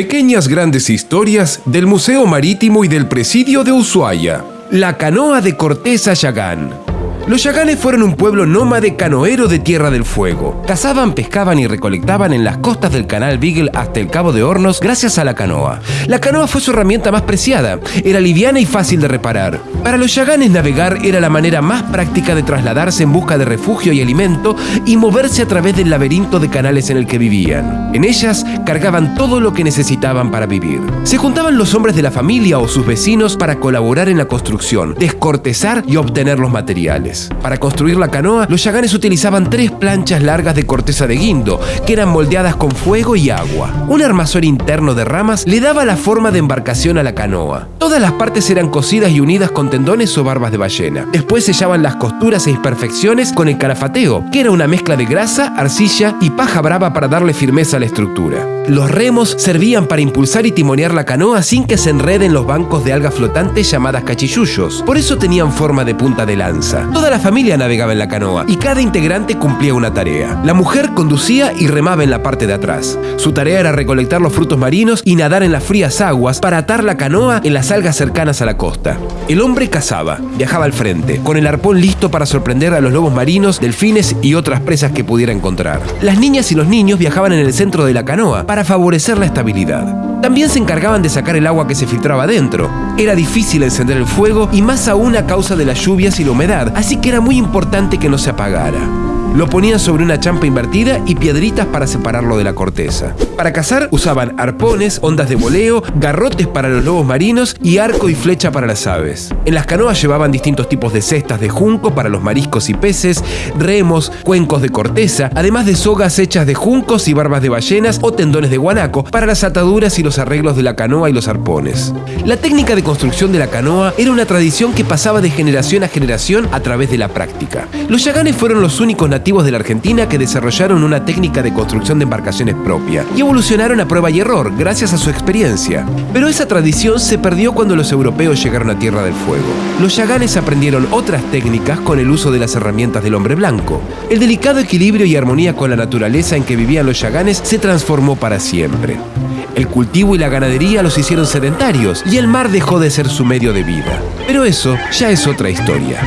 Pequeñas grandes historias del Museo Marítimo y del Presidio de Ushuaia. La canoa de Corteza Yagán. Los yaganes fueron un pueblo nómade canoero de Tierra del Fuego. Cazaban, pescaban y recolectaban en las costas del canal Beagle hasta el Cabo de Hornos gracias a la canoa. La canoa fue su herramienta más preciada, era liviana y fácil de reparar. Para los yaganes navegar era la manera más práctica de trasladarse en busca de refugio y alimento y moverse a través del laberinto de canales en el que vivían. En ellas cargaban todo lo que necesitaban para vivir. Se juntaban los hombres de la familia o sus vecinos para colaborar en la construcción, descortezar y obtener los materiales. Para construir la canoa, los yaganes utilizaban tres planchas largas de corteza de guindo, que eran moldeadas con fuego y agua. Un armazón interno de ramas le daba la forma de embarcación a la canoa. Todas las partes eran cosidas y unidas con tendones o barbas de ballena. Después sellaban las costuras e imperfecciones con el calafateo, que era una mezcla de grasa, arcilla y paja brava para darle firmeza a la estructura. Los remos servían para impulsar y timonear la canoa sin que se enreden los bancos de algas flotantes llamadas cachillullos. Por eso tenían forma de punta de lanza. Toda la familia navegaba en la canoa y cada integrante cumplía una tarea. La mujer conducía y remaba en la parte de atrás. Su tarea era recolectar los frutos marinos y nadar en las frías aguas para atar la canoa en las algas cercanas a la costa. El hombre cazaba, viajaba al frente, con el arpón listo para sorprender a los lobos marinos, delfines y otras presas que pudiera encontrar. Las niñas y los niños viajaban en el centro de la canoa para favorecer la estabilidad. También se encargaban de sacar el agua que se filtraba dentro. Era difícil encender el fuego y más aún a causa de las lluvias y la humedad, así que era muy importante que no se apagara. Lo ponían sobre una champa invertida y piedritas para separarlo de la corteza. Para cazar usaban arpones, ondas de voleo, garrotes para los lobos marinos y arco y flecha para las aves. En las canoas llevaban distintos tipos de cestas de junco para los mariscos y peces, remos, cuencos de corteza, además de sogas hechas de juncos y barbas de ballenas o tendones de guanaco para las ataduras y los arreglos de la canoa y los arpones. La técnica de construcción de la canoa era una tradición que pasaba de generación a generación a través de la práctica. Los yaganes fueron los únicos de la Argentina que desarrollaron una técnica de construcción de embarcaciones propia y evolucionaron a prueba y error gracias a su experiencia. Pero esa tradición se perdió cuando los europeos llegaron a Tierra del Fuego. Los yaganes aprendieron otras técnicas con el uso de las herramientas del hombre blanco. El delicado equilibrio y armonía con la naturaleza en que vivían los yaganes se transformó para siempre. El cultivo y la ganadería los hicieron sedentarios y el mar dejó de ser su medio de vida. Pero eso ya es otra historia.